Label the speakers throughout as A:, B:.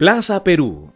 A: Plaza Perú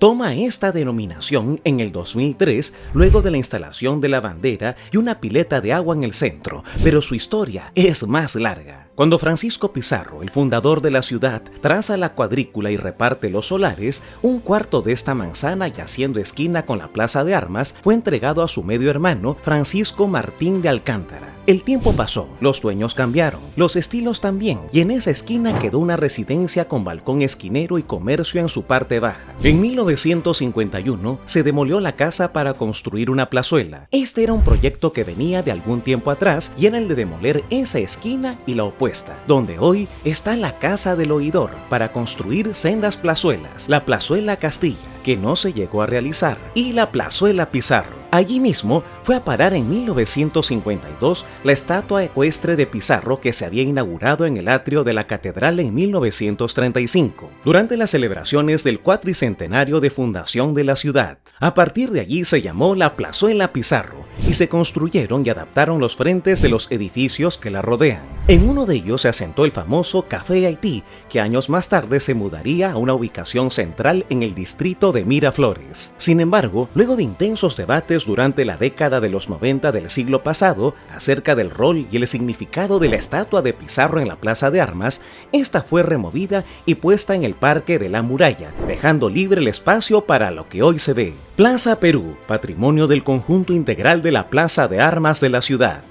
A: toma esta denominación en el 2003 luego de la instalación de la bandera y una pileta de agua en el centro, pero su historia es más larga. Cuando Francisco Pizarro, el fundador de la ciudad, traza la cuadrícula y reparte los solares, un cuarto de esta manzana y haciendo esquina con la Plaza de Armas fue entregado a su medio hermano Francisco Martín de Alcántara. El tiempo pasó, los dueños cambiaron, los estilos también, y en esa esquina quedó una residencia con balcón esquinero y comercio en su parte baja. En 1951 se demolió la casa para construir una plazuela. Este era un proyecto que venía de algún tiempo atrás y era el de demoler esa esquina y la opuesta, donde hoy está la Casa del Oidor para construir sendas plazuelas, la Plazuela Castilla, que no se llegó a realizar, y la Plazuela Pizarro. Allí mismo fue a parar en 1952 la estatua ecuestre de Pizarro que se había inaugurado en el atrio de la catedral en 1935, durante las celebraciones del cuatricentenario de fundación de la ciudad. A partir de allí se llamó la Plazuela Pizarro y se construyeron y adaptaron los frentes de los edificios que la rodean. En uno de ellos se asentó el famoso Café Haití, que años más tarde se mudaría a una ubicación central en el distrito de Miraflores. Sin embargo, luego de intensos debates durante la década de los 90 del siglo pasado acerca del rol y el significado de la estatua de Pizarro en la Plaza de Armas, esta fue removida y puesta en el Parque de la Muralla, dejando libre el espacio para lo que hoy se ve. Plaza Perú, patrimonio del conjunto integral de la Plaza de Armas de la ciudad.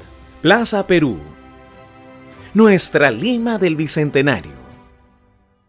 A: Plaza Perú, nuestra Lima del Bicentenario.